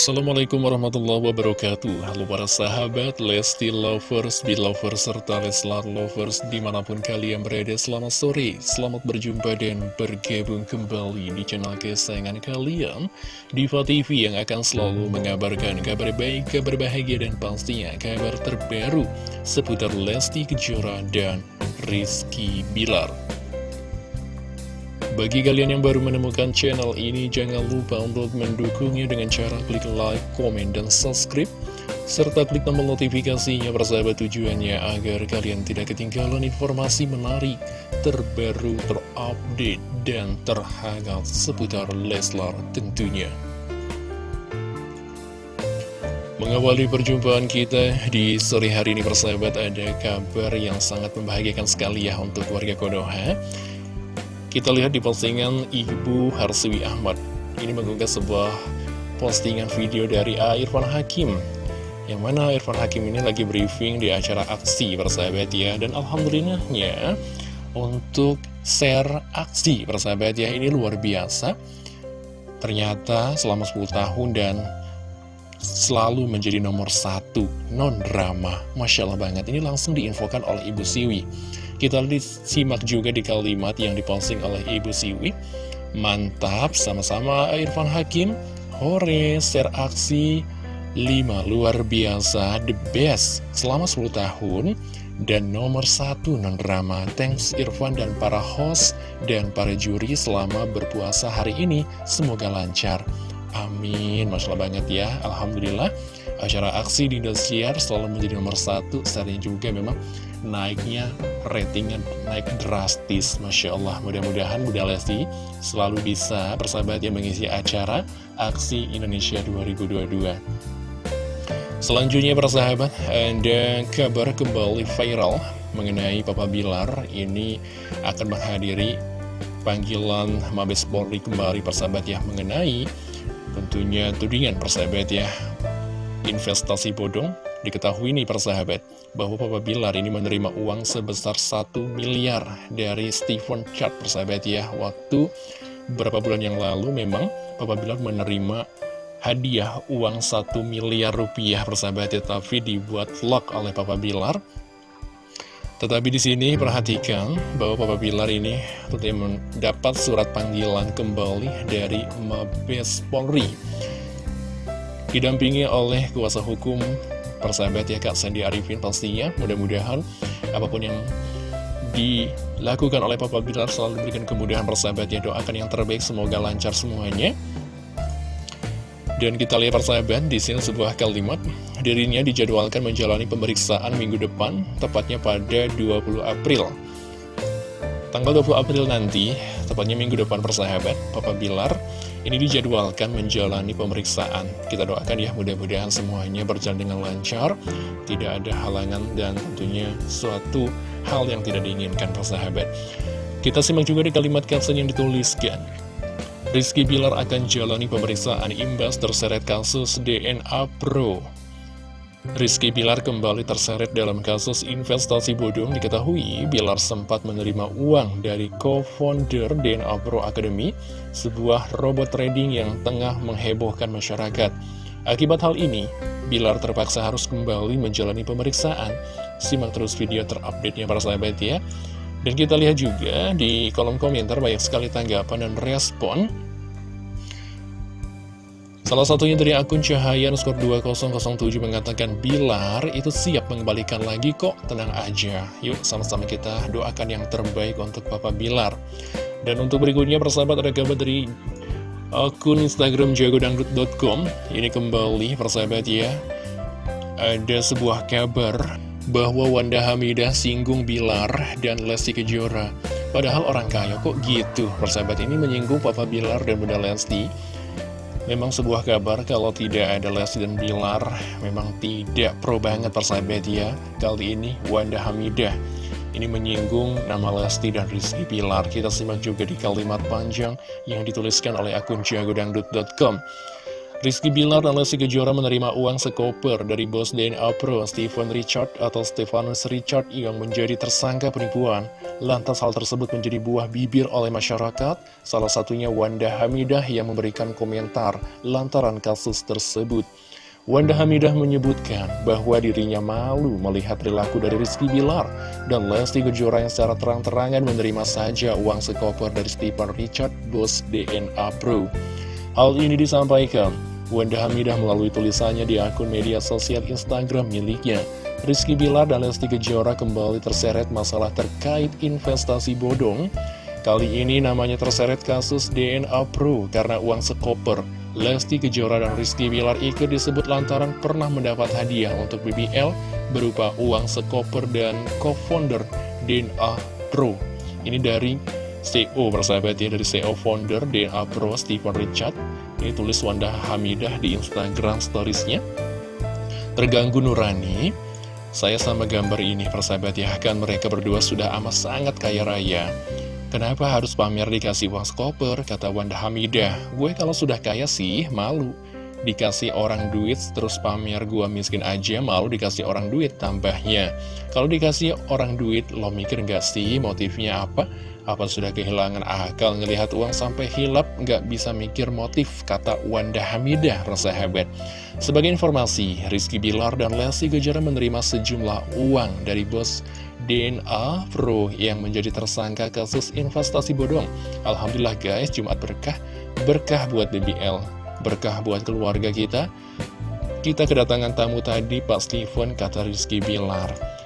Assalamualaikum warahmatullahi wabarakatuh. Halo para sahabat Lesti Lovers, Belovers, serta Leslar Lovers di mana pun kalian berada Selamat sore, selamat berjumpa dan bergabung kembali di channel kesayangan kalian Diva TV yang akan selalu mengabarkan kabar baik, kabar bahagia dan pastinya kabar terbaru Seputar Lesti Kejora dan Rizky Bilar bagi kalian yang baru menemukan channel ini, jangan lupa untuk mendukungnya dengan cara klik like, komen, dan subscribe. Serta klik tombol notifikasinya bersahabat tujuannya agar kalian tidak ketinggalan informasi menarik, terbaru, terupdate, dan terhangat seputar Leslar tentunya. Mengawali perjumpaan kita di sore hari ini persahabat ada kabar yang sangat membahagiakan sekali ya untuk warga Konoha kita lihat di postingan Ibu Harsiwi Ahmad. Ini mengunggah sebuah postingan video dari. Irfan Hakim. Yang mana Irfan Hakim ini lagi briefing di acara aksi persahabat ya. Dan alhamdulillahnya untuk share aksi persahabat ya ini luar biasa. Ternyata selama 10 tahun dan selalu menjadi nomor satu non-drama. Masya Allah banget, ini langsung diinfokan oleh Ibu Siwi. Kita disimak juga di kalimat yang diposting oleh Ibu Siwi. Mantap, sama-sama Irfan Hakim. Hore, share aksi 5 luar biasa, the best selama 10 tahun dan nomor satu non-drama. Thanks Irfan dan para host dan para juri selama berpuasa hari ini. Semoga lancar. Amin, Masya Allah banget ya. Alhamdulillah, acara aksi di Indosiar selalu menjadi nomor satu. Saatnya juga memang naiknya ratingnya naik drastis Masya Allah. Mudah-mudahan Bunda Lesti selalu bisa bersahabat yang mengisi acara Aksi Indonesia 2022 Selanjutnya persahabat ada kabar kembali viral mengenai Papa Bilar ini akan menghadiri panggilan Mabes Polri kembali persahabat ya mengenai tentunya tudingan persahabat ya investasi bodong Diketahui nih persahabat, bahwa Papa Bilar ini menerima uang sebesar 1 miliar dari Stephen Chart persahabat ya. Waktu beberapa bulan yang lalu memang Papa Bilar menerima hadiah uang 1 miliar rupiah persahabat ya. Tapi dibuat vlog oleh Papa Bilar. Tetapi di sini perhatikan bahwa Papa Bilar ini tentunya mendapat surat panggilan kembali dari Mabes Polri. Didampingi oleh kuasa hukum persahabat ya Kak Sandy Arifin pastinya. Mudah-mudahan apa pun yang dilakukan oleh Papa Bilar selalu diberikan kemudahan persahabat ya. Doakan yang terbaik semoga lancar semuanya. Dan kita lihat persahabat di sini sebuah kalimat. Dirinya dijadwalkan menjalani pemeriksaan minggu depan tepatnya pada 20 April. Tanggal 20 April nanti tepatnya minggu depan persahabat Papa Bilar ini dijadwalkan menjalani pemeriksaan. Kita doakan ya mudah-mudahan semuanya berjalan dengan lancar, tidak ada halangan dan tentunya suatu hal yang tidak diinginkan persahabat. Kita simak juga di kalimat caption yang dituliskan. Rizky Bilar akan jalani pemeriksaan imbas terseret kasus DNA Pro. Rizky Bilar kembali terseret dalam kasus investasi bodong diketahui Bilar sempat menerima uang dari co-founder DNA Pro Academy sebuah robot trading yang tengah menghebohkan masyarakat. Akibat hal ini, Bilar terpaksa harus kembali menjalani pemeriksaan. Simak terus video terupdate-nya para sahabat ya. Dan kita lihat juga di kolom komentar banyak sekali tanggapan dan respon Salah satunya dari akun Cahaya skor 2007 mengatakan Bilar itu siap mengembalikan lagi kok, tenang aja. Yuk sama-sama kita doakan yang terbaik untuk Papa Bilar. Dan untuk berikutnya persahabat ada kabar dari akun Instagram jagodangdut.com Ini kembali persahabat ya. Ada sebuah kabar bahwa Wanda Hamidah singgung Bilar dan Lesti Kejora. Padahal orang kaya kok gitu. Persahabat ini menyinggung Papa Bilar dan Bunda Lesti. Memang sebuah kabar kalau tidak ada Lesti dan Bilar Memang tidak pro banget persahabat ya. Kali ini Wanda Hamidah. Ini menyinggung nama Lesti dan Rizky Bilar. Kita simak juga di kalimat panjang Yang dituliskan oleh akun jagodangdut.com Rizky Bilar dan Lesti Kejora menerima uang sekoper dari bos DNA Pro Stephen Richard atau Stefanus Richard yang menjadi tersangka penipuan. Lantas hal tersebut menjadi buah bibir oleh masyarakat, salah satunya Wanda Hamidah yang memberikan komentar lantaran kasus tersebut. Wanda Hamidah menyebutkan bahwa dirinya malu melihat perilaku dari Rizky Bilar dan Lesti Kejora yang secara terang-terangan menerima saja uang sekoper dari Stephen Richard, bos DNA Pro. Hal ini disampaikan Wanda Hamidah melalui tulisannya di akun media sosial Instagram miliknya. Rizky Bilar dan Lesti Kejora kembali terseret masalah terkait investasi bodong. Kali ini namanya terseret kasus DNA Pro karena uang sekoper. Lesti Kejora dan Rizky Bilar ikut disebut lantaran pernah mendapat hadiah untuk BBL berupa uang sekoper dan co-founder DNA Pro. Ini dari CEO bersahabat ya dari CEO founder DNA Pro Stephen Richard ini tulis Wanda Hamidah di Instagram storiesnya. Terganggu Nurani saya sama gambar ini persahabat ya kan mereka berdua sudah amat sangat kaya raya. Kenapa harus pamer dikasih uang skoper kata Wanda Hamidah? Gue kalau sudah kaya sih malu. Dikasih orang duit terus pamer gua miskin aja malu dikasih orang duit tambahnya. Kalau dikasih orang duit lo mikir gak sih motifnya apa apa sudah kehilangan akal ngelihat uang sampai hilap? Nggak bisa mikir motif kata Wanda Hamidah persahabat sebagai informasi Rizky Bilar dan Lesti Kejora menerima sejumlah uang dari bos DNA Pro yang menjadi tersangka kasus investasi bodong. Alhamdulillah guys Jumat berkah. Berkah buat BBL berkah buat keluarga kita. Kita kedatangan tamu tadi Pak Steven kata Rizky Bilar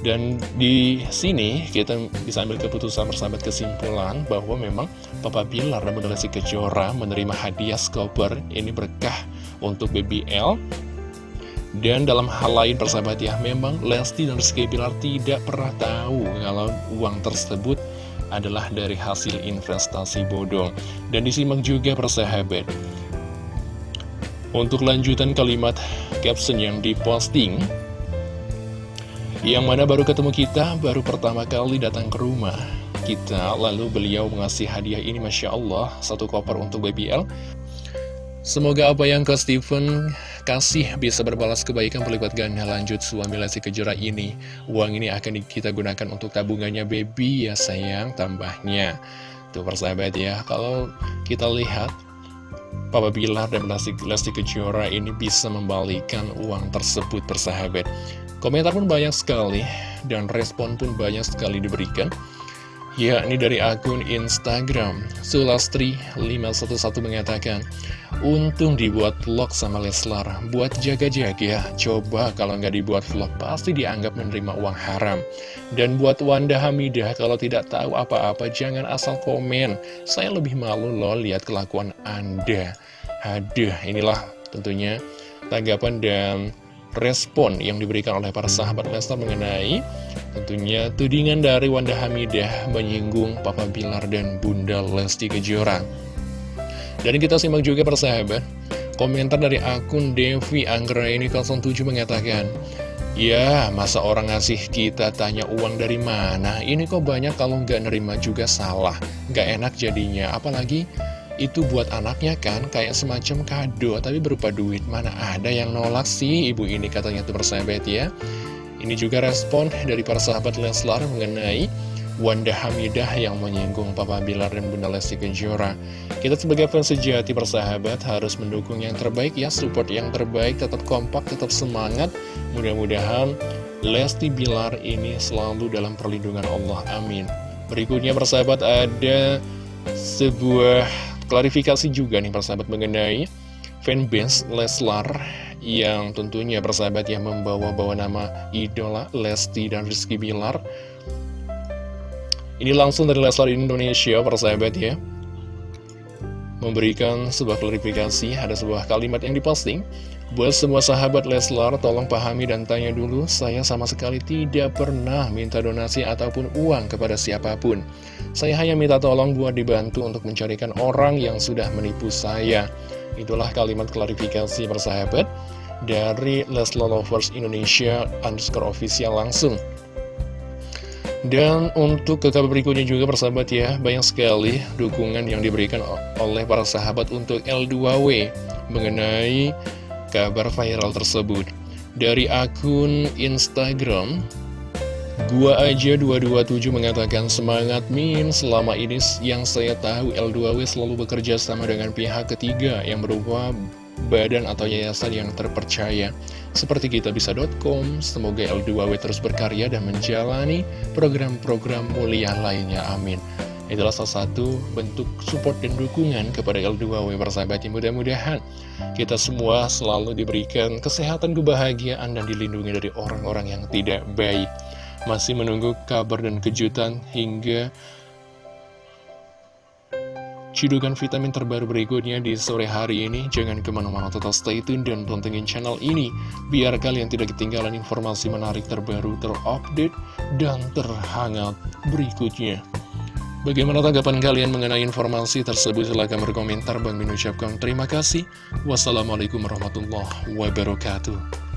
dan di sini kita bisa ambil keputusan bersama kesimpulan bahwa memang Papa Bilar dan Bunda Kejora menerima hadiah skoper ini berkah untuk BBL. Dan dalam hal lain persahabat ya, memang Lesti dan Rizky Bilar tidak pernah tahu kalau uang tersebut adalah dari hasil investasi bodong. Dan disimak juga persahabat. Untuk lanjutan kalimat caption yang diposting, yang mana baru ketemu kita, baru pertama kali datang ke rumah kita, lalu beliau mengasih hadiah ini, Masya Allah, satu koper untuk BBL. Semoga apa yang ke Steven kasih bisa berbalas kebaikan pelipat ganda lanjut suami Lesti Kejora ini. Uang ini akan kita gunakan untuk tabungannya baby ya sayang, tambahnya. Tuh persahabat ya, kalau kita lihat Papa Bilar dan Lesti, Lesti Kejora ini bisa membalikan uang tersebut persahabat. Komentar pun banyak sekali dan respon pun banyak sekali diberikan. Ya, ini dari akun Instagram. Sulastri511 mengatakan Untung dibuat vlog sama Leslar. Buat jaga-jaga Coba kalau nggak dibuat vlog Pasti dianggap menerima uang haram. Dan buat Wanda Hamidah Kalau tidak tahu apa-apa Jangan asal komen. Saya lebih malu loh lihat kelakuan Anda. Aduh, inilah tentunya tanggapan dan respon yang diberikan oleh para sahabat Lestar mengenai tentunya tudingan dari Wanda Hamidah menyinggung Papa Bilar dan Bunda Lesti Kejora. Dan kita simak juga para sahabat, komentar dari akun Devi Anggra ini 07 mengatakan, Ya, masa orang ngasih kita tanya uang dari mana? Ini kok banyak kalau nggak nerima juga salah. Nggak enak jadinya, apalagi itu buat anaknya kan kayak semacam kado tapi berupa duit. Mana ada yang nolak sih ibu ini katanya tuh persahabat ya. Ini juga respon dari para sahabat Leslar mengenai Wanda Hamidah yang menyinggung Papa Bilar dan Bunda Lesti Kejora. Kita sebagai fans sejati persahabat harus mendukung yang terbaik ya support yang terbaik tetap kompak tetap semangat. Mudah-mudahan Lesti Bilar ini selalu dalam perlindungan Allah amin. Berikutnya persahabat ada sebuah Klarifikasi juga nih persahabat mengenai fanbase Leslar yang tentunya persahabat yang membawa-bawa nama idola Lesti dan Rizky Bilar. Ini langsung dari Leslar Indonesia persahabat ya. Memberikan sebuah klarifikasi, ada sebuah kalimat yang diposting. Buat semua sahabat Leslar, tolong pahami dan tanya dulu, saya sama sekali tidak pernah minta donasi ataupun uang kepada siapa pun. Saya hanya minta tolong buat dibantu untuk mencarikan orang yang sudah menipu saya. Itulah kalimat klarifikasi persahabat dari Leslar Lovers Indonesia underscore official langsung. Dan untuk ke berikutnya juga persahabat ya, banyak sekali dukungan yang diberikan oleh para sahabat untuk L2W mengenai kabar viral tersebut. Dari akun Instagram, Gua aja 227 mengatakan semangat Min Selama ini yang saya tahu L2W selalu bekerja sama dengan pihak ketiga Yang berupa badan atau yayasan yang terpercaya seperti kitabisa.com. Semoga L2W terus berkarya dan menjalani program-program mulia lainnya. Amin. Itulah salah satu bentuk support dan dukungan kepada L2W bersahabat yang mudah-mudahan kita semua selalu diberikan kesehatan, kebahagiaan, dan dilindungi dari orang-orang yang tidak baik. Masih menunggu kabar dan kejutan hingga Cidukan vitamin terbaru berikutnya di sore hari ini Jangan ke mana-mana tetap stay tune dan pantengin channel ini Biar kalian tidak ketinggalan informasi menarik terbaru terupdate dan terhangat berikutnya Bagaimana tanggapan kalian mengenai informasi tersebut? Silahkan berkomentar. Bang mengucapkan terima kasih. Wassalamualaikum warahmatullahi wabarakatuh